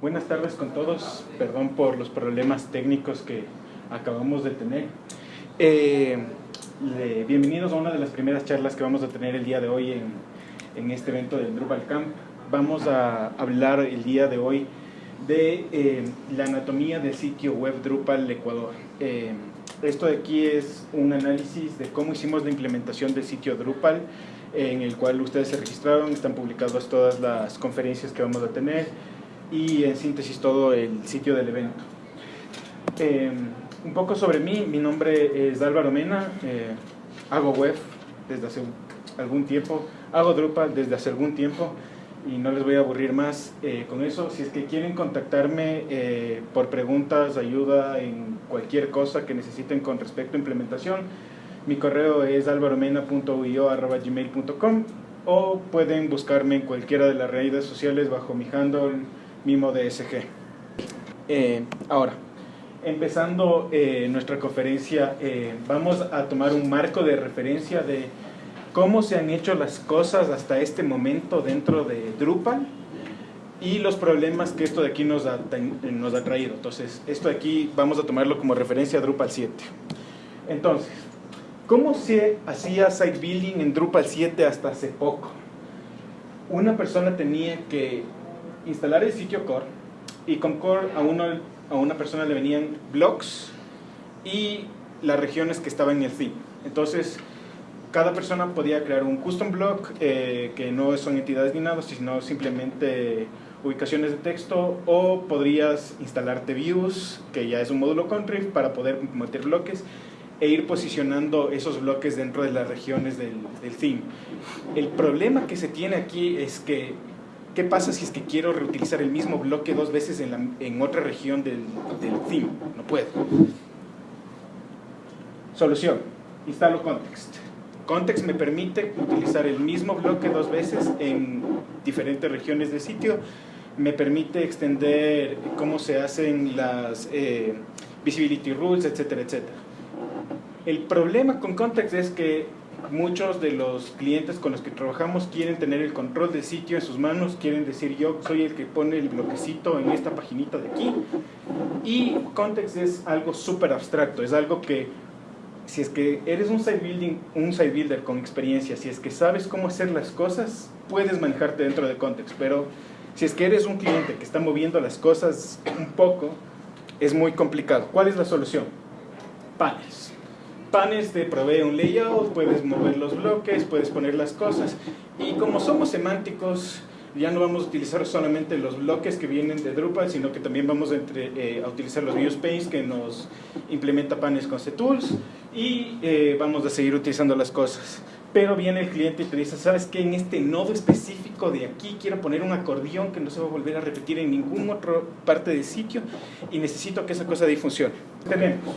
Buenas tardes con todos. Perdón por los problemas técnicos que acabamos de tener. Eh, bienvenidos a una de las primeras charlas que vamos a tener el día de hoy en, en este evento del Drupal Camp. Vamos a hablar el día de hoy de eh, la anatomía del sitio web Drupal Ecuador. Eh, esto de aquí es un análisis de cómo hicimos la implementación del sitio Drupal, en el cual ustedes se registraron, están publicadas todas las conferencias que vamos a tener y en síntesis todo el sitio del evento. Eh, un poco sobre mí, mi nombre es Álvaro Mena, hago web desde hace algún tiempo, hago Drupal desde hace algún tiempo, y no les voy a aburrir más eh, con eso. Si es que quieren contactarme eh, por preguntas, ayuda en cualquier cosa que necesiten con respecto a implementación, mi correo es alvaromena.uio.gmail.com o pueden buscarme en cualquiera de las redes sociales bajo mi handle MimoDSG. Eh, ahora, empezando eh, nuestra conferencia, vamos a tomar un marco de referencia de cómo se han hecho las cosas hasta este momento dentro de Drupal y los problemas que esto de aquí nos ha, nos ha traído. Entonces, esto de aquí vamos a tomarlo como referencia a Drupal 7. Entonces, ¿cómo se hacía site building en Drupal 7 hasta hace poco? Una persona tenía que instalar el sitio core y con core a, uno, a una persona le venían blocks y las regiones que estaban en el theme. Entonces, cada persona podía crear un custom block eh, que no son entidades ni nada, sino simplemente ubicaciones de texto o podrías instalarte views, que ya es un módulo contrib para poder meter bloques e ir posicionando esos bloques dentro de las regiones del theme. El problema que se tiene aquí es que ¿qué pasa si es que quiero reutilizar el mismo bloque dos veces en, la, en otra región del, del theme? No puedo. Solución, instalo context Context me permite utilizar el mismo bloque dos veces en diferentes regiones de sitio. Me permite extender cómo se hacen las eh, visibility rules, etcétera, etcétera. El problema con Context es que muchos de los clientes con los que trabajamos quieren tener el control del sitio en sus manos, quieren decir yo soy el que pone el bloquecito en esta paginita de aquí y Context es algo súper abstracto, es algo que si es que eres un site, building, un site builder con experiencia, si es que sabes cómo hacer las cosas, puedes manejarte dentro de Context, pero si es que eres un cliente que está moviendo las cosas un poco, es muy complicado. ¿Cuál es la solución? Panes. Panes te provee un layout, puedes mover los bloques, puedes poner las cosas. Y como somos semánticos, ya no vamos a utilizar solamente los bloques que vienen de Drupal, sino que también vamos a, eh, utilizar los view space que nos implementa panes con C-Tools y eh, vamos a seguir utilizando las cosas. Pero viene el cliente y te dice, ¿sabes qué? En este nodo específico de aquí quiero poner un acordeón que no se va a volver a repetir en ninguna otra parte del sitio y necesito que esa cosa de ahí funcione. Tenemos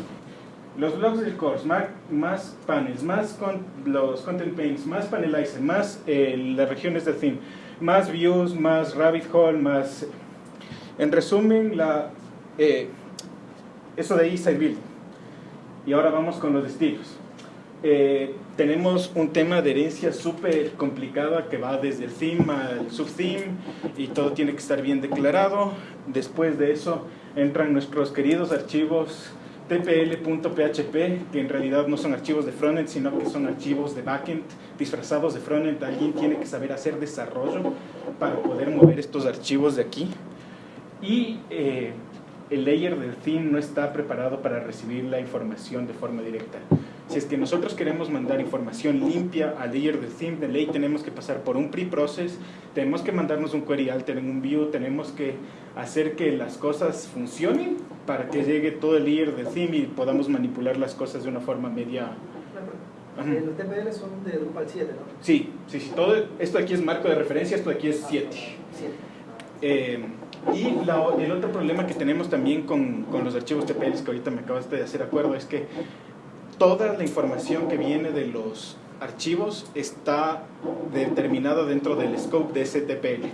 los blogs del course, más, más panels, más con, los content paints, más panelizer, más eh, las regiones del theme, más views, más rabbit hole, más... En resumen, la, eh, eso de ahí side building. Y ahora vamos con los estilos. Eh, tenemos un tema de herencia súper complicada que va desde el theme al subtheme y todo tiene que estar bien declarado. Después de eso entran nuestros queridos archivos tpl.php, que en realidad no son archivos de frontend, sino que son archivos de backend disfrazados de frontend. Alguien tiene que saber hacer desarrollo para poder mover estos archivos de aquí. Y eh, el layer del theme no está preparado para recibir la información de forma directa. Si es que nosotros queremos mandar información limpia al layer del theme, de ley tenemos que pasar por un pre-process, tenemos que mandarnos un query alter en un view, tenemos que hacer que las cosas funcionen para que llegue todo el layer del theme y podamos manipular las cosas de una forma media... Los TPL son de Drupal 7, ¿no? Sí, sí, sí, todo esto aquí es marco de referencia, esto aquí es 7. 7. Y el otro problema que tenemos también con, con los archivos TPL, que ahorita me acabas de hacer acuerdo, es que toda la información que viene de los archivos está determinada dentro del scope de ese TPL.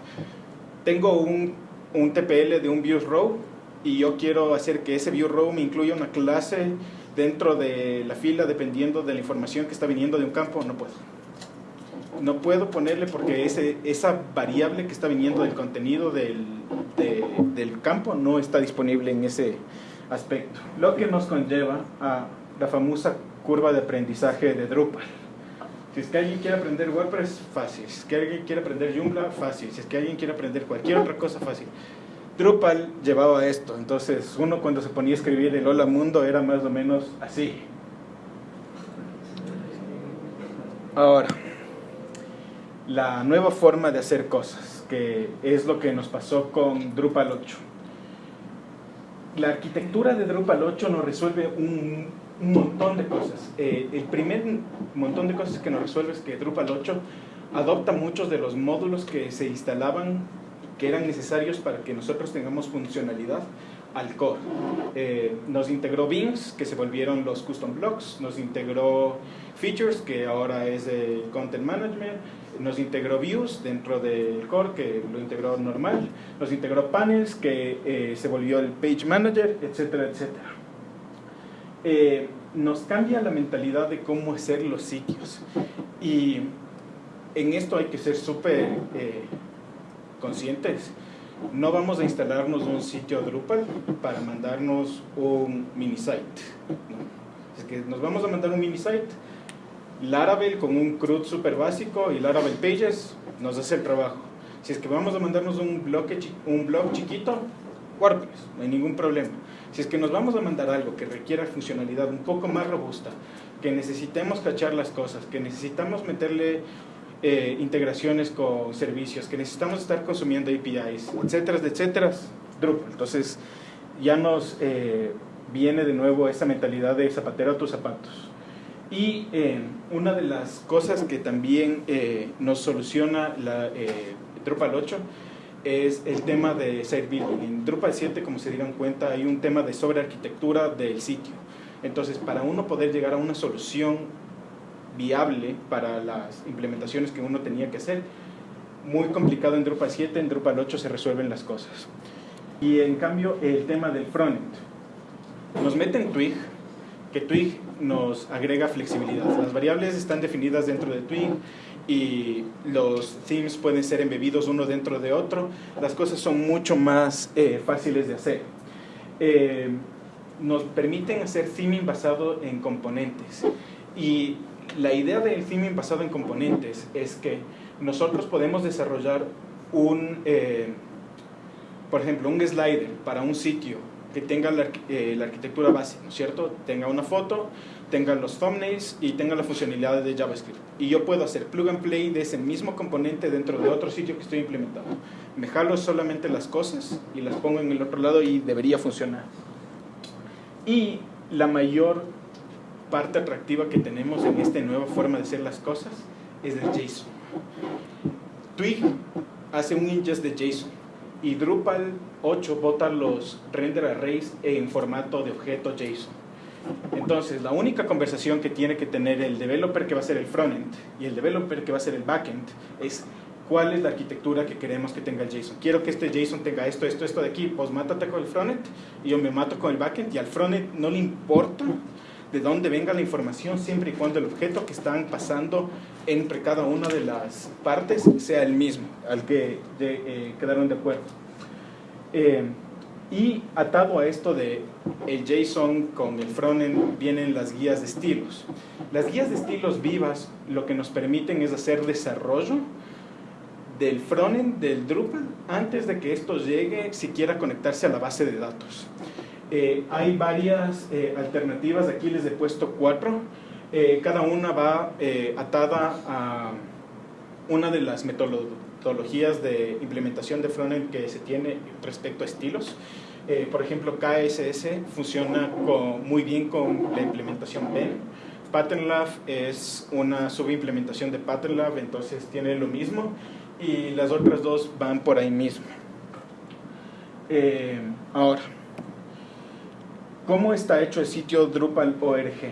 Tengo un, un TPL de un view row y yo quiero hacer que ese view row me incluya una clase dentro de la fila dependiendo de la información que está viniendo de un campo, no puedo no puedo ponerle porque ese, esa variable que está viniendo del contenido del, del el campo no está disponible en ese aspecto. Lo que nos conlleva a la famosa curva de aprendizaje de Drupal. Si es que alguien quiere aprender WordPress, fácil. Si es que alguien quiere aprender Joomla, fácil. Si es que alguien quiere aprender cualquier otra cosa, fácil. Drupal llevaba esto. Entonces, uno cuando se ponía a escribir el Hola Mundo era más o menos así. Ahora, la nueva forma de hacer cosas, que es lo que nos pasó con Drupal 8. La arquitectura de Drupal 8 nos resuelve un, montón de cosas. Eh, el primer montón de cosas que nos resuelve es que Drupal 8 adopta muchos de los módulos que se instalaban, que eran necesarios para que nosotros tengamos funcionalidad al core. Eh, nos integró beams, que se volvieron los custom blocks, nos integró features, que ahora es el content management, nos integró views dentro del core, que lo integró normal, nos integró panels, que eh, se volvió el page manager, etcétera, etcétera. Eh, nos cambia la mentalidad de cómo hacer los sitios. Y en esto hay que ser súper conscientes no vamos a instalarnos un sitio Drupal para mandarnos un mini site. Es que nos vamos a mandar un mini site, Laravel con un CRUD super básico y Laravel Pages nos hace el trabajo. Si es que vamos a mandarnos un blog, un blog chiquito, WordPress, no hay ningún problema. Si es que nos vamos a mandar algo que requiera funcionalidad un poco más robusta, que necesitemos cachar las cosas, que necesitamos meterle eh, integraciones con servicios, que necesitamos estar consumiendo APIs, etcétera, etcétera, Drupal. Entonces, ya nos eh, viene de nuevo esa mentalidad de zapatero a tus zapatos. Y eh, una de las cosas que también nos soluciona la Drupal 8 es el tema de site building. En Drupal 7, como se dieron cuenta, hay un tema de sobrearquitectura del sitio. Entonces, para uno poder llegar a una solución viable para las implementaciones que uno tenía que hacer. Muy complicado en Drupal 7, en Drupal 8 se resuelven las cosas. Y en cambio el tema del frontend. Nos mete en Twig, que Twig nos agrega flexibilidad. Las variables están definidas dentro de Twig y los themes pueden ser embebidos uno dentro de otro. Las cosas son mucho más eh, fáciles de hacer. Eh, nos permiten hacer theming basado en componentes. Y la idea del theming basado en componentes es que nosotros podemos desarrollar un, eh, por ejemplo, un slider para un sitio que tenga la, eh, arquitectura base, ¿no es cierto? Tenga una foto, tenga los thumbnails y tenga la funcionalidad de JavaScript. Y yo puedo hacer plug and play de ese mismo componente dentro de otro sitio que estoy implementando. Me jalo solamente las cosas y las pongo en el otro lado y debería funcionar. Y la mayor parte atractiva que tenemos en esta nueva forma de hacer las cosas es el JSON. Twig hace un ingest de JSON y Drupal 8 bota los render arrays en formato de objeto JSON. Entonces, la única conversación que tiene que tener el developer que va a ser el frontend y el developer que va a ser el backend es cuál es la arquitectura que queremos que tenga el JSON. Quiero que este JSON tenga esto, esto, esto de aquí, pues mátate con el frontend y yo me mato con el backend y al frontend no le importa de dónde venga la información siempre y cuando el objeto que están pasando entre cada una de las partes sea el mismo, al que eh, quedaron de acuerdo. Eh, y atado a esto de el JSON con el frontend vienen las guías de estilos. Las guías de estilos vivas lo que nos permiten es hacer desarrollo del frontend del Drupal antes de que esto llegue siquiera a conectarse a la base de datos. Eh, hay varias eh, alternativas, aquí les he puesto cuatro. Eh, cada una va atada a una de las metodologías de implementación de frontend que se tiene respecto a estilos. por ejemplo, KSS funciona muy bien con la implementación PEN. PatternLab es una subimplementación de PatternLab, entonces tiene lo mismo. Y las otras dos van por ahí mismo. ahora, ¿Cómo está hecho el sitio Drupal ORG?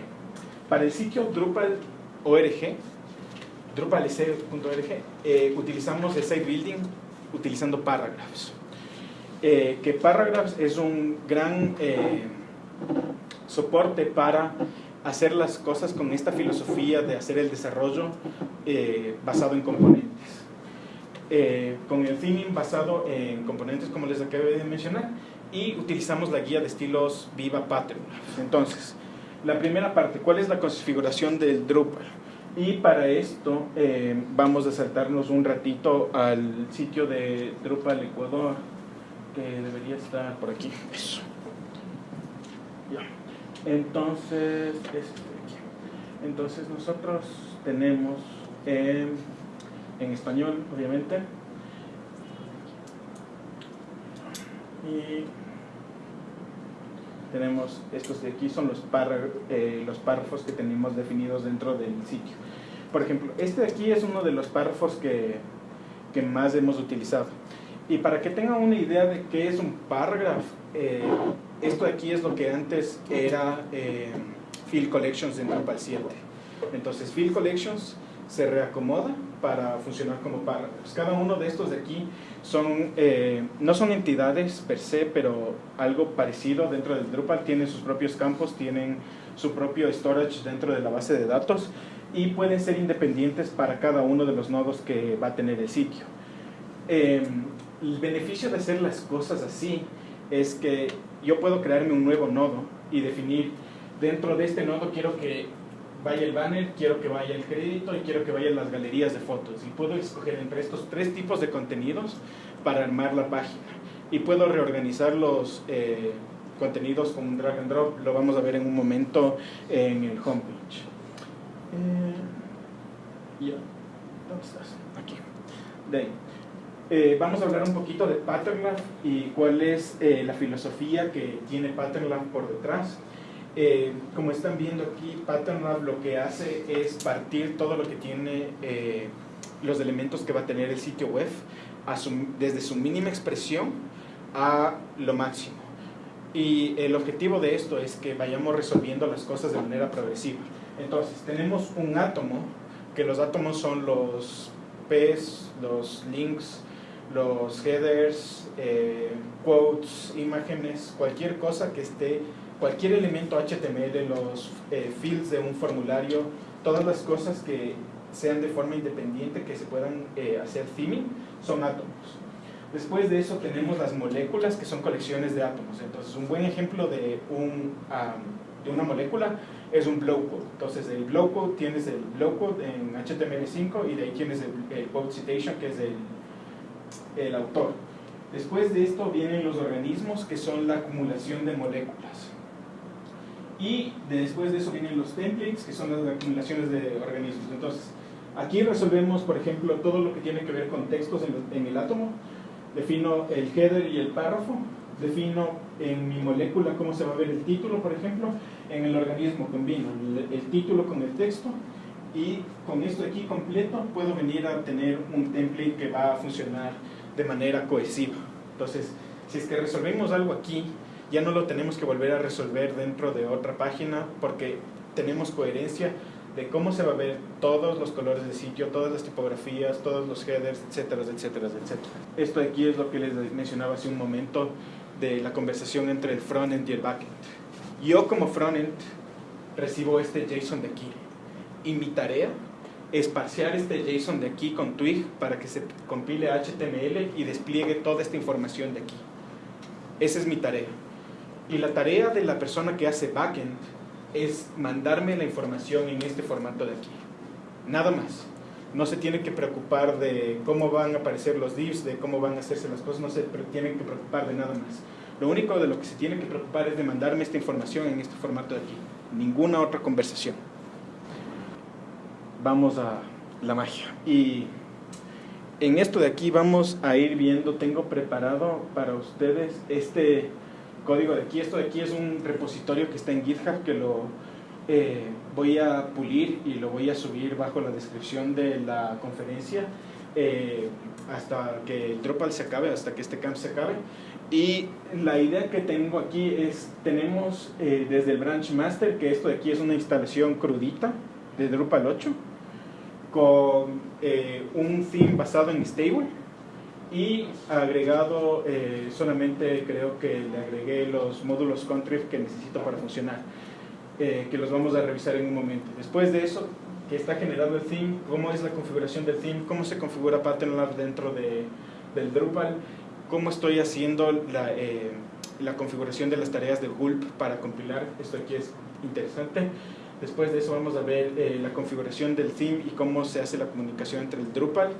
Para el sitio Drupal ORG, drupalc.org, eh, utilizamos el site building utilizando Paragraphs. Eh, que Paragraphs es un gran eh, soporte para hacer las cosas con esta filosofía de hacer el desarrollo basado en componentes. eh, con el theming basado en componentes como les acabé de mencionar y utilizamos la guía de estilos Viva Pattern. Entonces, la primera parte, ¿cuál es la configuración del Drupal? Y para esto eh, vamos a saltarnos un ratito al sitio de Drupal Ecuador, que debería estar por aquí. Entonces, este aquí. Entonces nosotros tenemos en español, obviamente. Y tenemos estos de aquí, son los, eh, los párrafos que tenemos definidos dentro del sitio. Por ejemplo, este de aquí es uno de los párrafos que, que más hemos utilizado. Y para que tengan una idea de qué es un párrafo, eh, esto de aquí es lo que antes era eh, Field Collections en Drupal 7. Entonces, Field Collections se reacomoda para funcionar como párrafos. Cada uno de estos de aquí son, eh, no son entidades per se, pero algo parecido dentro del Drupal. Tienen sus propios campos, tienen su propio storage dentro de la base de datos y pueden ser independientes para cada uno de los nodos que va a tener el sitio. Em, el beneficio de hacer las cosas así es que yo puedo crearme un nuevo nodo y definir dentro de este nodo quiero que vaya el banner, quiero que vaya el crédito y quiero que vayan las galerías de fotos. Y puedo escoger entre estos tres tipos de contenidos para armar la página. Y puedo reorganizar los eh, contenidos con un drag and drop. Lo vamos a ver en un momento en el homepage. Eh, ¿Dónde estás? Aquí. De. Eh, vamos a hablar un poquito de Patternlab y cuál es la filosofía que tiene Patternlab por detrás. Eh, como están viendo aquí, PatternLab lo que hace es partir todo lo que tiene eh, los elementos que va a tener el sitio web desde su mínima expresión a lo máximo. Y el objetivo de esto es que vayamos resolviendo las cosas de manera progresiva. Entonces, tenemos un átomo, que los átomos son los P's, los links, los headers, eh, quotes, imágenes, cualquier cosa que esté cualquier elemento HTML, los eh, fields de un formulario, todas las cosas que sean de forma independiente, que se puedan eh, hacer theming, son átomos. Después de eso tenemos las moléculas, que son colecciones de átomos. Entonces, un buen ejemplo de, un, de una molécula es un blow code. Entonces, el blow code tienes el blow code en HTML5 y de ahí tienes el, el code citation, que es el, el autor. Después de esto vienen los organismos, que son la acumulación de moléculas. Y después de eso vienen los templates, que son las acumulaciones de organismos. Entonces, aquí resolvemos, por ejemplo, todo lo que tiene que ver con textos en, el átomo. Defino el header y el párrafo. Defino en mi molécula cómo se va a ver el título, por ejemplo. En el organismo combino el, título con el texto. Y con esto aquí completo puedo venir a tener un template que va a funcionar de manera cohesiva. Entonces, si es que resolvemos algo aquí, ya no lo tenemos que volver a resolver dentro de otra página porque tenemos coherencia de cómo se va a ver todos los colores de sitio, todas las tipografías, todos los headers, etcétera, etcétera, etcétera. Esto aquí es lo que les mencionaba hace un momento de la conversación entre el frontend y el backend. Yo como frontend recibo este JSON de aquí y mi tarea es parsear este JSON de aquí con Twig para que se compile HTML y despliegue toda esta información de aquí. Esa es mi tarea. Y la tarea de la persona que hace backend es mandarme la información en este formato de aquí. Nada más. No se tiene que preocupar de cómo van a aparecer los divs, de cómo van a hacerse las cosas, no se tienen que preocupar de nada más. Lo único de lo que se tiene que preocupar es de mandarme esta información en este formato de aquí. Ninguna otra conversación. Vamos a la magia. Y en esto de aquí vamos a ir viendo, tengo preparado para ustedes este código de aquí. Esto de aquí es un repositorio que está en GitHub que lo eh, voy a pulir y lo voy a subir bajo la descripción de la conferencia eh, hasta que el Drupal se acabe, hasta que este camp se acabe. Y la idea que tengo aquí es, tenemos eh, desde el branch master, que esto de aquí es una instalación crudita de Drupal 8, con un theme basado en stable y agregado eh, solamente creo que le agregué los módulos contrib que necesito para funcionar, eh, que los vamos a revisar en un momento. Después de eso que está generado el theme, cómo es la configuración del theme, cómo se configura PatternLab dentro de, del Drupal, cómo estoy haciendo la, eh, la configuración de las tareas de Gulp para compilar, esto aquí es interesante. Después de eso vamos a ver eh, la configuración del theme y cómo se hace la comunicación entre el Drupal,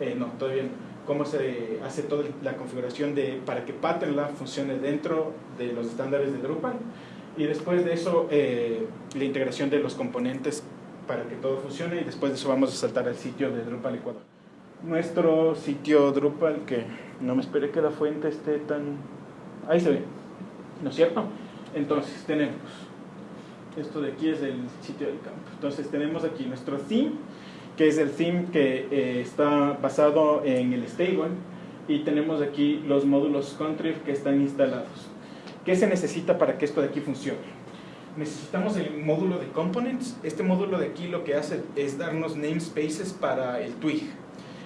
eh, no, todavía no cómo se hace toda la configuración de, para que PatternLab funcione dentro de los estándares de Drupal y después de eso la integración de los componentes para que todo funcione y después de eso vamos a saltar al sitio de Drupal Ecuador. Nuestro sitio Drupal, que no me esperé que la fuente esté tan... Ahí se ve, ¿no es cierto? Entonces tenemos, esto de aquí es el sitio del campo. Entonces tenemos aquí nuestro theme, que es el theme que eh, está basado en el stable y tenemos aquí los módulos contrib que están instalados. ¿Qué se necesita para que esto de aquí funcione? necesitamos el módulo de components. Este módulo de aquí lo que hace es darnos namespaces para el twig.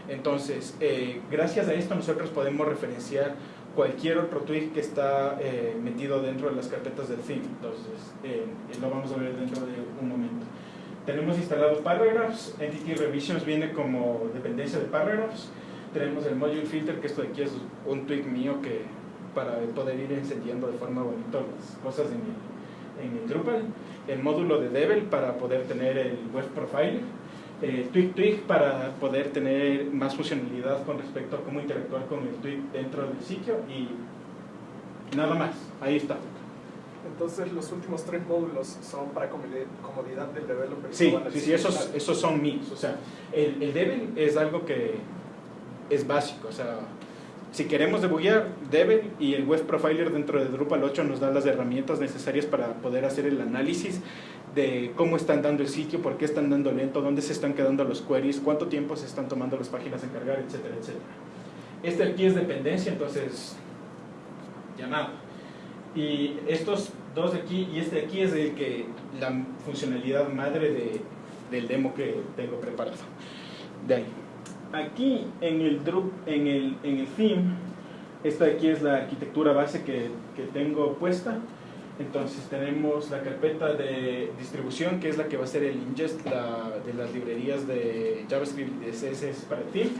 Entonces, eh, gracias a esto nosotros podemos referenciar cualquier otro twig que está eh, metido dentro de las carpetas del theme. Entonces, eh, lo vamos a ver dentro de un momento. Tenemos instalado Paragraphs. Entity Revisions viene como dependencia de Paragraphs. Tenemos el Module Filter, que esto de aquí es un twig mío que para poder ir encendiendo de forma bonita las cosas de mi en el Drupal, el módulo de Devel para poder tener el web profile, eh, Twig Twig para poder tener más funcionalidad con respecto a cómo interactuar con el Twig dentro del sitio y nada más, ahí está. Entonces los últimos tres módulos son para comodidad del developer. Sí, sí, sí, esos, esos son míos. O sea, el, el Devel es algo que es básico, o sea, si queremos debuguear, Devel y el Web Profiler dentro de Drupal 8 nos dan las herramientas necesarias para poder hacer el análisis de cómo están dando el sitio, por qué están dando lento, dónde se están quedando los queries, cuánto tiempo se están tomando las páginas en cargar, etcétera, etcétera. Este aquí es dependencia, entonces ya nada. Y estos dos de aquí y este de aquí es el que la funcionalidad madre de, del demo que tengo preparado. De ahí aquí en el, en el, en el theme, esta de aquí es la arquitectura base que, que tengo puesta. Entonces tenemos la carpeta de distribución, que es la que va a ser el ingest de las librerías de JavaScript y de CSS para theme.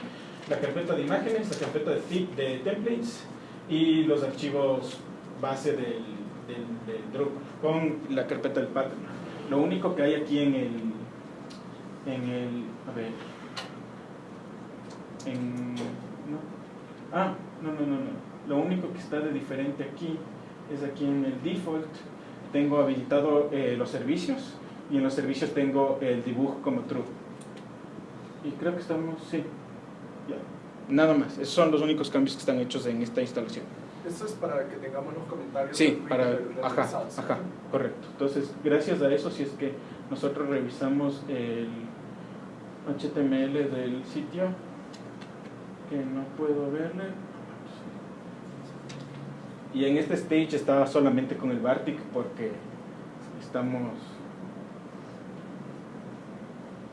La carpeta de imágenes, la carpeta de, de templates y los archivos base del, del, Drupal con la carpeta del pattern. Lo único que hay aquí en el, en el, a ver, no. Ah, no, no, no, no. Lo único que está de diferente aquí es aquí en el default tengo habilitado eh, los servicios y en los servicios tengo el dibujo como true. Y creo que estamos, sí, ya. Nada más, esos son los únicos cambios que están hechos en esta instalación. Eso es para que tengamos los comentarios. Sí, para, ajá, ajá, correcto. Entonces, gracias a eso, si es que nosotros revisamos el HTML del sitio, que no puedo verle. Y en este stage estaba solamente con el Bartik porque estamos...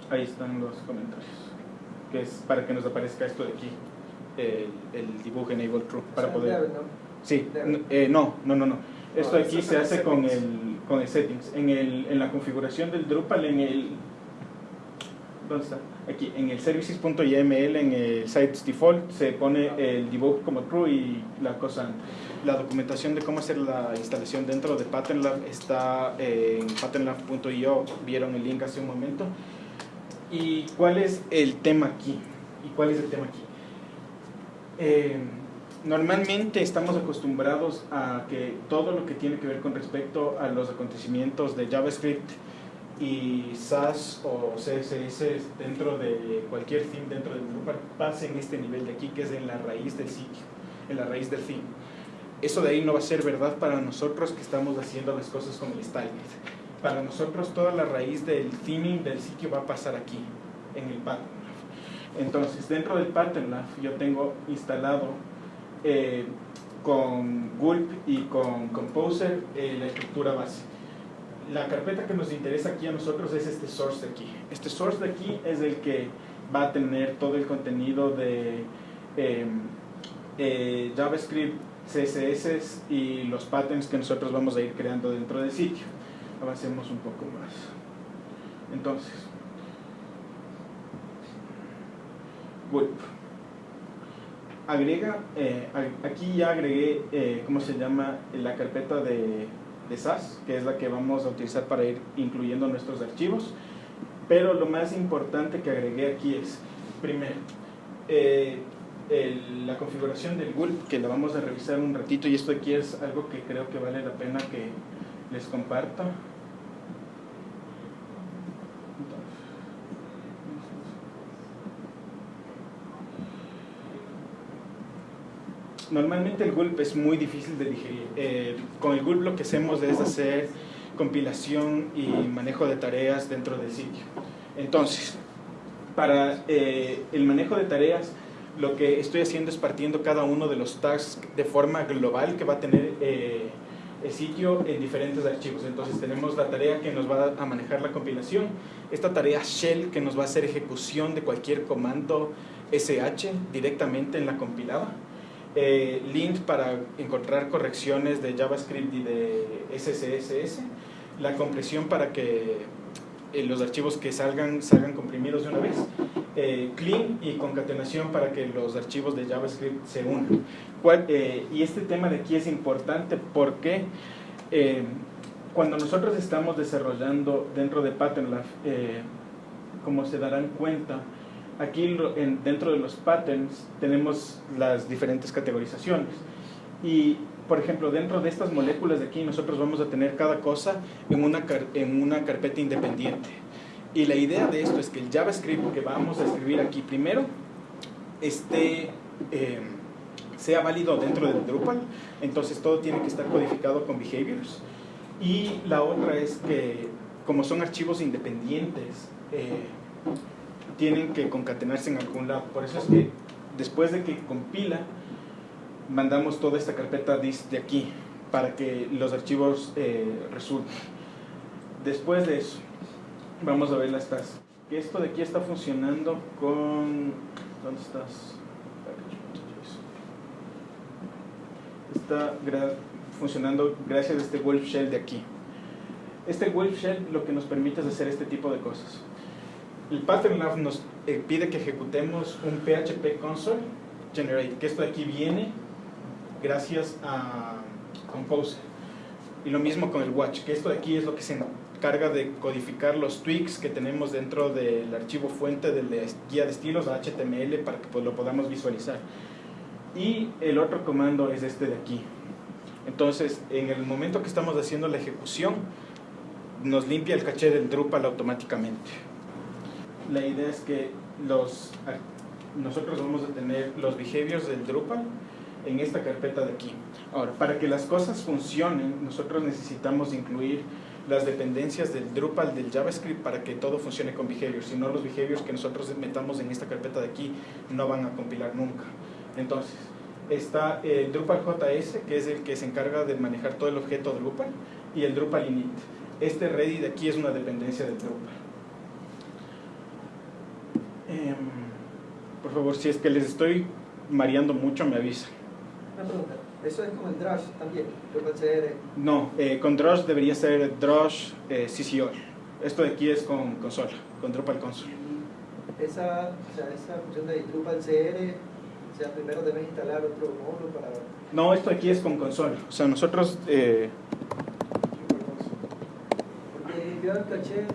Ahí están los comentarios. Que es para que nos aparezca esto de aquí. El, el dibujo Enable True. Para poder... Sí, eh, no, no, no, no. Esto aquí se hace con el, con el settings. En, el, en la configuración del Drupal, en el... ¿Dónde está? Aquí en el services.yml, en el sites default, se pone el debug como true y la cosa, la documentación de cómo hacer la instalación dentro de PatternLab está en patternlab.io, vieron el link hace un momento. ¿Y cuál es el tema aquí? ¿Y cuál es el tema aquí? Eh, normalmente estamos acostumbrados a que todo lo que tiene que ver con respecto a los acontecimientos de JavaScript y SAS o CSS dentro de cualquier theme dentro del Drupal pase en este nivel de aquí que es en la raíz del sitio, en la raíz del theme. Eso de ahí no va a ser verdad para nosotros que estamos haciendo las cosas con el styling. Para nosotros toda la raíz del theming del sitio va a pasar aquí, en el pattern. Entonces dentro del pattern yo tengo instalado eh, con Gulp y con Composer eh, la estructura base la carpeta que nos interesa aquí a nosotros es este source de aquí. Este source de aquí es el que va a tener todo el contenido de em, eh, JavaScript, CSS y los patterns que nosotros vamos a ir creando dentro del sitio. Avancemos un poco más. Entonces. Agrega, eh, aquí ya agregué, eh, ¿cómo se llama? La carpeta de, de SAS, que es la que vamos a utilizar para ir incluyendo nuestros archivos. Pero lo más importante que agregué aquí es, primero, eh, la configuración del gulp, que la vamos a revisar un ratito, y esto aquí es algo que creo que vale la pena que les comparta. Normalmente el gulp es muy difícil de digerir. Eh, con el gulp lo que hacemos es hacer compilación y manejo de tareas dentro del sitio. Entonces, para eh, el manejo de tareas, lo que estoy haciendo es partiendo cada uno de los tags de forma global que va a tener eh, el sitio en diferentes archivos. Entonces tenemos la tarea que nos va a manejar la compilación, esta tarea shell que nos va a hacer ejecución de cualquier comando SH directamente en la compilada, eh, lint para encontrar correcciones de JavaScript y de SCSS, la compresión para que eh, los archivos que salgan salgan comprimidos de una vez, eh, clean y concatenación para que los archivos de JavaScript se unan. Eh, y este tema de aquí es importante porque cuando nosotros estamos desarrollando dentro de PatternLab, como se darán cuenta, aquí dentro de los patterns tenemos las diferentes categorizaciones. Y por ejemplo, dentro de estas moléculas de aquí nosotros vamos a tener cada cosa en una, en una carpeta independiente. Y la idea de esto es que el JavaScript que vamos a escribir aquí primero esté, eh, sea válido dentro del Drupal, entonces todo tiene que estar codificado con behaviors. Y la otra es que como son archivos independientes, eh, tienen que concatenarse en algún lado. Por eso es que después de que compila, mandamos toda esta carpeta dist de aquí para que los archivos eh, resulten. Después de eso, vamos a ver las tasas. Esto de aquí está funcionando con... ¿Dónde estás? Está funcionando gracias a este Wolf Shell de aquí. Este Wolf Shell lo que nos permite es hacer este tipo de cosas. El Pattern Lab nos eh, pide que ejecutemos un PHP console generate, que esto de aquí viene gracias a Compose. Y lo mismo con el Watch, que esto de aquí es lo que se encarga de codificar los tweaks que tenemos dentro del archivo fuente de la guía de estilos HTML para que pues, lo podamos visualizar. Y el otro comando es este de aquí. Entonces, en el momento que estamos haciendo la ejecución, nos limpia el caché del Drupal automáticamente. La idea es que los, nosotros vamos a tener los behaviors del Drupal en esta carpeta de aquí. Ahora, para que las cosas funcionen, nosotros necesitamos incluir las dependencias del Drupal, del JavaScript, para que todo funcione con behaviors. Si no, los behaviors que nosotros metamos en esta carpeta de aquí no van a compilar nunca. Entonces, está el Drupal JS, que es el que se encarga de manejar todo el objeto Drupal, y el Drupal init. Este ready de aquí es una dependencia del Drupal. Em, por favor, si es que les estoy mareando mucho, me avisan. Una pregunta, ¿eso es como el Drush también? CR. No, eh, con Drush debería ser Drush eh, CCO. Esto de aquí es con consola, con Drupal Console. Esa, o sea, esa función de Drupal CR, o sea, primero deben instalar otro módulo para... No, esto aquí es con consola. O sea, nosotros... Eh... Porque yo caché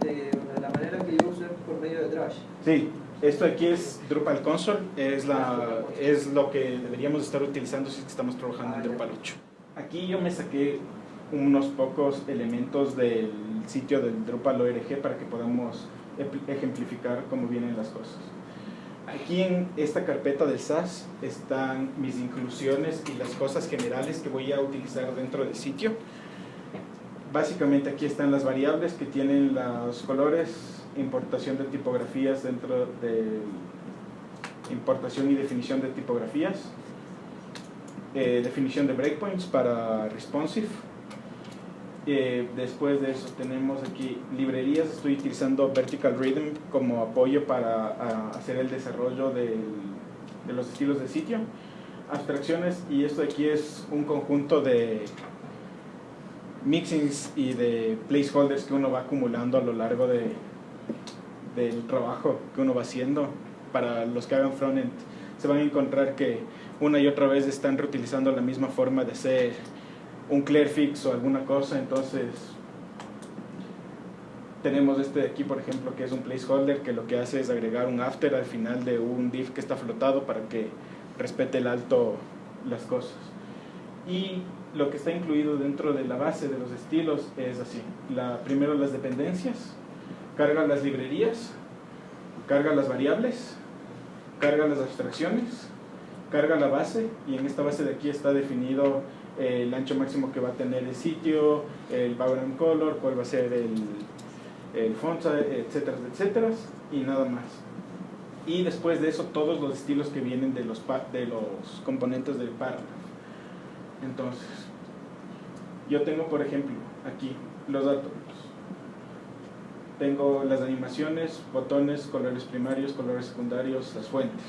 de, la manera que yo uso es por medio de Drush. Sí, esto aquí es Drupal Console, es, la, es lo que deberíamos estar utilizando si estamos trabajando en Drupal 8. Aquí yo me saqué unos pocos elementos del sitio del Drupal ORG para que podamos ejemplificar cómo vienen las cosas. Aquí en esta carpeta del SAS están mis inclusiones y las cosas generales que voy a utilizar dentro del sitio. Básicamente aquí están las variables que tienen los colores, importación de tipografías dentro de importación y definición de tipografías, eh, definición de breakpoints para responsive. Eh, después de eso tenemos aquí librerías, estoy utilizando Vertical Rhythm como apoyo para hacer el desarrollo de los estilos de sitio. Abstracciones y esto aquí es un conjunto de mixings y de placeholders que uno va acumulando a lo largo de, del trabajo que uno va haciendo para los que hagan frontend, se van a encontrar que una y otra vez están reutilizando la misma forma de hacer un clear fix o alguna cosa, entonces tenemos este de aquí, por ejemplo, que es un placeholder que lo que hace es agregar un after al final de un div que está flotado para que respete el alto las cosas. Y lo que está incluido dentro de la base de los estilos es así. La, primero las dependencias, carga las librerías, carga las variables, carga las abstracciones, carga la base y en esta base de aquí está definido el ancho máximo que va a tener el sitio, el background color, cuál va a ser el, el font, etcétera, etcétera, y nada más. Y después de eso, todos los estilos que vienen de los, de los componentes del párrafo. Entonces, yo tengo, por ejemplo, aquí los datos. Tengo las animaciones, botones, colores primarios, colores secundarios, las fuentes.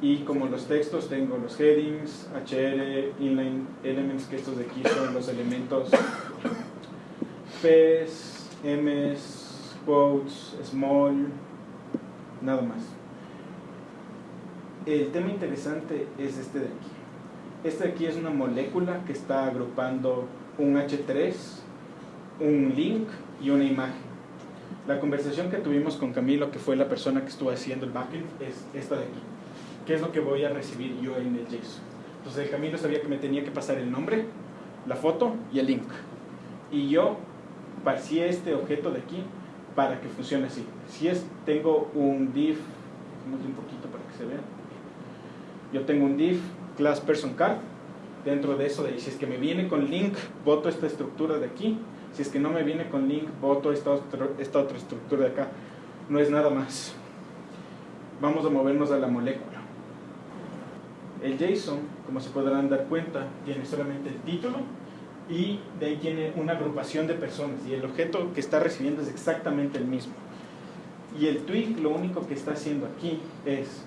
Y como los textos, tengo los headings, HR, inline elements, que estos de aquí son los elementos P's, M's, quotes, small, nada más. El tema interesante es este de aquí. Este de aquí es una molécula que está agrupando un H3, un link y una imagen. La conversación que tuvimos con Camilo, que fue la persona que estuvo haciendo el backend, es esta de aquí. ¿Qué es lo que voy a recibir yo en el JSON? Entonces el Camilo sabía que me tenía que pasar el nombre, la foto y el link. Y yo si este objeto de aquí para que funcione así. Si es, tengo un div, un poquito para que se vea. Yo tengo un div class person card. Dentro de eso, de, si es que me viene con link, voto esta estructura de aquí. Si es que no me viene con link, voto esta, esta otra estructura de acá. No es nada más. Vamos a movernos a la molécula. El JSON, como se podrán dar cuenta, tiene solamente el título y de ahí tiene una agrupación de personas y el objeto que está recibiendo es exactamente el mismo. Y el twig lo único que está haciendo aquí es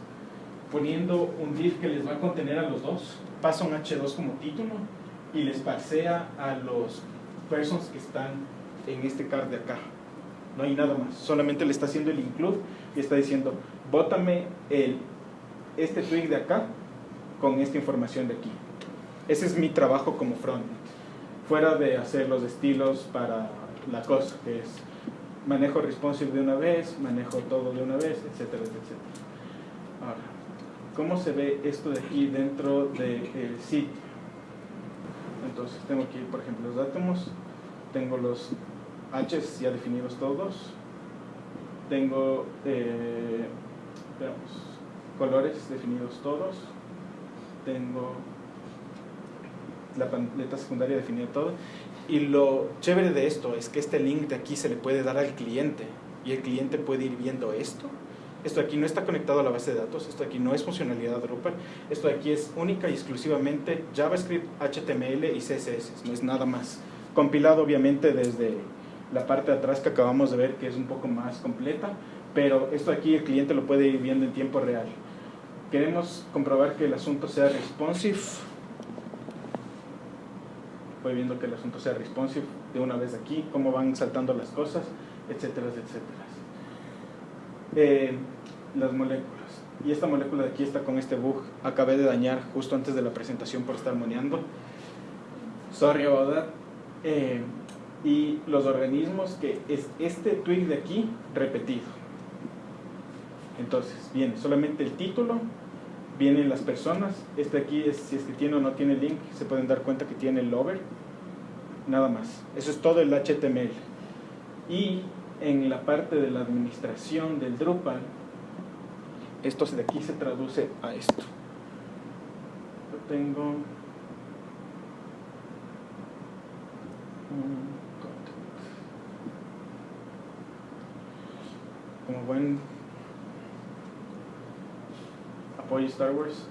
poniendo un div que les va a contener a los dos, pasa un h2 como título y les parsea a los persons que están en este card de acá. No hay nada más, solamente le está haciendo el include y está diciendo, bótame el, este twig de acá con esta información de aquí. Ese es mi trabajo como front fuera de hacer los estilos para la cosa, que es manejo responsive de una vez, manejo todo de una vez, etcétera, etcétera. Ahora, ¿cómo se ve esto de aquí dentro del sitio? Entonces tengo aquí, por ejemplo, los átomos, tengo los H's ya definidos todos, tengo eh, colores definidos todos, tengo la paleta secundaria definida todo. Y lo chévere de esto es que este link de aquí se le puede dar al cliente y el cliente puede ir viendo esto. Esto de aquí no está conectado a la base de datos, esto de aquí no es funcionalidad Drupal, esto de aquí es única y exclusivamente JavaScript, HTML y CSS, no es nada más. Compilado obviamente desde la parte de atrás que acabamos de ver que es un poco más completa, pero esto de aquí el cliente lo puede ir viendo en tiempo real. Queremos comprobar que el asunto sea responsive, voy viendo que el asunto sea responsive de una vez aquí, cómo van saltando las cosas, etcétera, etcétera. Eh, las moléculas. Y esta molécula de aquí está con este bug. Acabé de dañar justo antes de la presentación por estar moneando. Sorry about that. Eh, y los organismos que es este twig de aquí repetido. Entonces, viene solamente el título, vienen las personas. Este aquí, es, si es que tiene o no tiene link, se pueden dar cuenta que tiene el over. Nada más. Eso es todo el HTML. Y en la parte de la administración del Drupal, esto de aquí se traduce a esto. Yo tengo como buen apoyo Star Wars.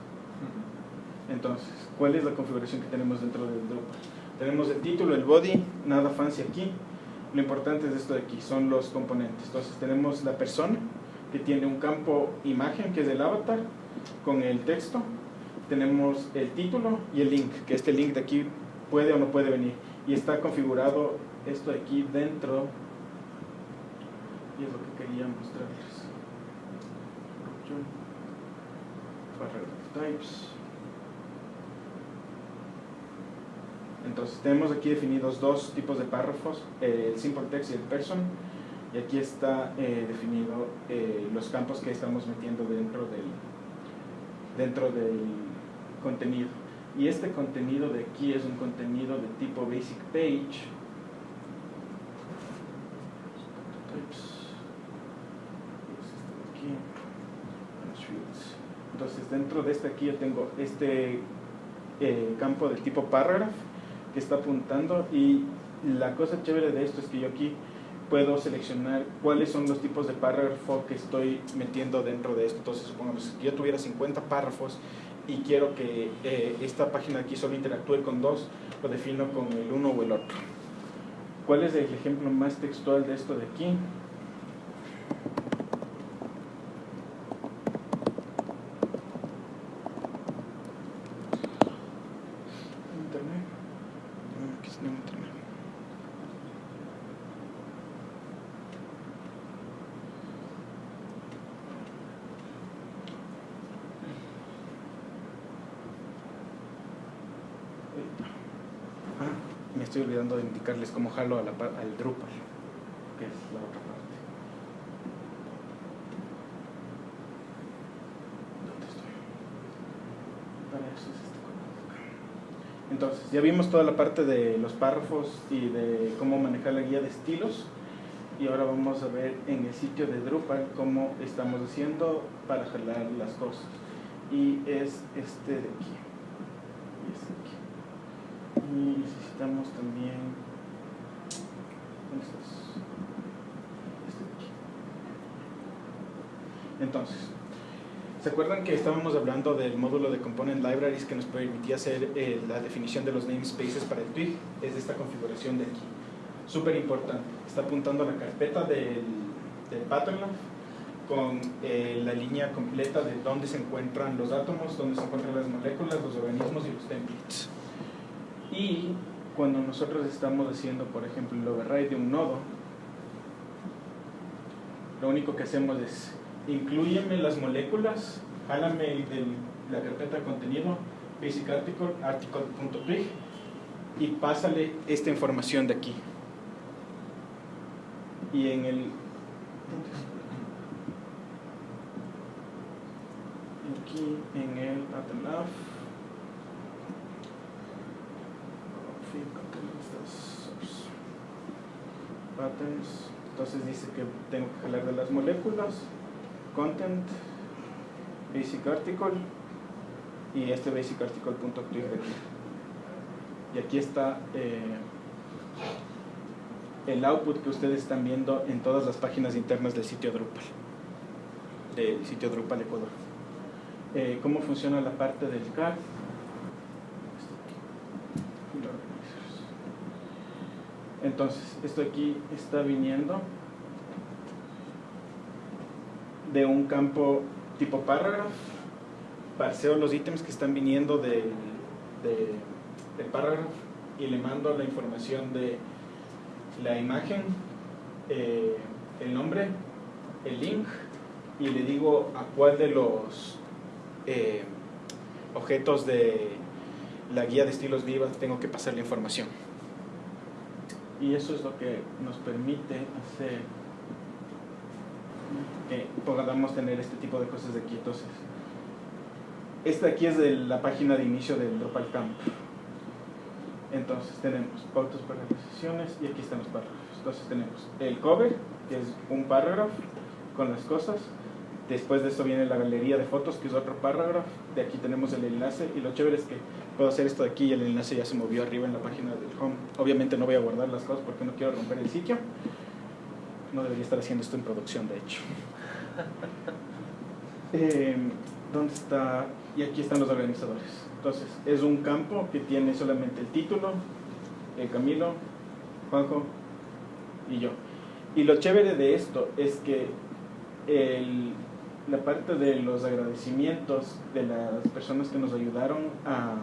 Entonces, ¿cuál es la configuración que tenemos dentro del Drupal? Tenemos el título, el body, nada fancy aquí. Lo importante es esto de aquí, son los componentes. Entonces tenemos la persona, que tiene un campo imagen, que es el avatar, con el texto. Tenemos el título y el link, que este link de aquí puede o no puede venir. Y está configurado esto de aquí dentro. Y es lo que quería mostrarles. Types. Entonces tenemos aquí definidos dos tipos de párrafos, el simple text y el person. Y aquí está eh, definido eh, los campos que estamos metiendo dentro del, dentro del contenido. Y este contenido de aquí es un contenido de tipo basic page. Entonces dentro de este aquí yo tengo este eh, campo de tipo paragraph que está apuntando y la cosa chévere de esto es que yo aquí puedo seleccionar cuáles son los tipos de párrafo que estoy metiendo dentro de esto. Entonces, supongamos que yo tuviera 50 párrafos y quiero que eh, esta página aquí solo interactúe con dos, lo defino con el uno o el otro. ¿Cuál es el ejemplo más textual de esto de aquí? Estoy olvidando de indicarles cómo jalo a la, al Drupal, que es la otra parte. ¿Dónde estoy? Para eso es este Entonces, ya vimos toda la parte de los párrafos y de cómo manejar la guía de estilos. Y ahora vamos a ver en el sitio de Drupal cómo estamos haciendo para jalar las cosas. Y es este de aquí. Y este de aquí y necesitamos también este entonces ¿se acuerdan que estábamos hablando del módulo de Component Libraries que nos permitía hacer eh, la definición de los namespaces para el twig? es esta configuración de aquí súper importante está apuntando a la carpeta del, del pattern con eh, la línea completa de dónde se encuentran los átomos, dónde se encuentran las moléculas, los organismos y los templates. Y cuando nosotros estamos haciendo, por ejemplo, el override de un nodo, lo único que hacemos es incluyeme las moléculas, jálame de la carpeta de contenido, basic article, y pásale esta información de aquí. Y en el aquí en el pattern patterns entonces dice que tengo que jalar de las moléculas content basic article y este basic article punto aquí. Y aquí está eh, el output que ustedes están viendo en todas las páginas internas del sitio Drupal del sitio Drupal Ecuador. Eh, cómo funciona la parte del CAD Entonces, esto aquí está viniendo de un campo tipo paragraph. Parseo los ítems que están viniendo del de, paragraph y le mando la información de la imagen, eh, el nombre, el link y le digo a cuál de los eh, objetos de la guía de estilos vivas tengo que pasar la información y eso es lo que nos permite hacer que podamos tener este tipo de cosas de entonces esta aquí es de la página de inicio del Drupal Camp. Entonces tenemos pautas para las sesiones y aquí están los párrafos. Entonces tenemos el cover que es un párrafo con las cosas después de esto viene la galería de fotos que es otro párrafo de aquí tenemos el enlace y lo chévere es que puedo hacer esto de aquí y el enlace ya se movió arriba en la página del home. Obviamente no voy a guardar las cosas porque no quiero romper el sitio. No debería estar haciendo esto en producción, de hecho. Em, ¿Dónde está? Y aquí están los organizadores. Entonces, es un campo que tiene solamente el título, el Camilo, Juanjo y yo. Y lo chévere de esto es que el, la parte de los agradecimientos de las personas que nos ayudaron a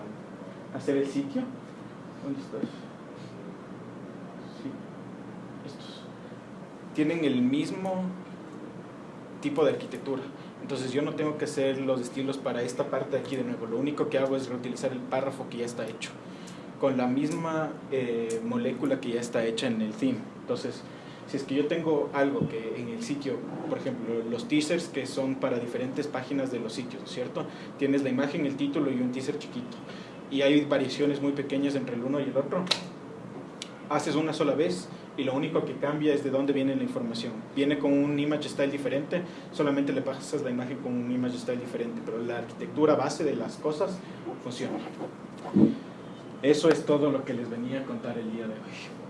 hacer el sitio. ¿Dónde estás? Sí, estos. Tienen el mismo tipo de arquitectura. Entonces yo no tengo que hacer los estilos para esta parte de aquí de nuevo. Lo único que hago es reutilizar el párrafo que ya está hecho con la misma eh, molécula que ya está hecha en el theme. Entonces, si es que yo tengo algo que en el sitio, por ejemplo, los teasers que son para diferentes páginas de los sitios, ¿cierto? Tienes la imagen, el título y un teaser chiquito. Y hay variaciones muy pequeñas entre el uno y el otro. Haces una sola vez y lo único que cambia es de dónde viene la información. Viene con un image style diferente, solamente le pasas la imagen con un image style diferente, pero la arquitectura base de las cosas funciona. Eso es todo lo que les venía a contar el día de hoy.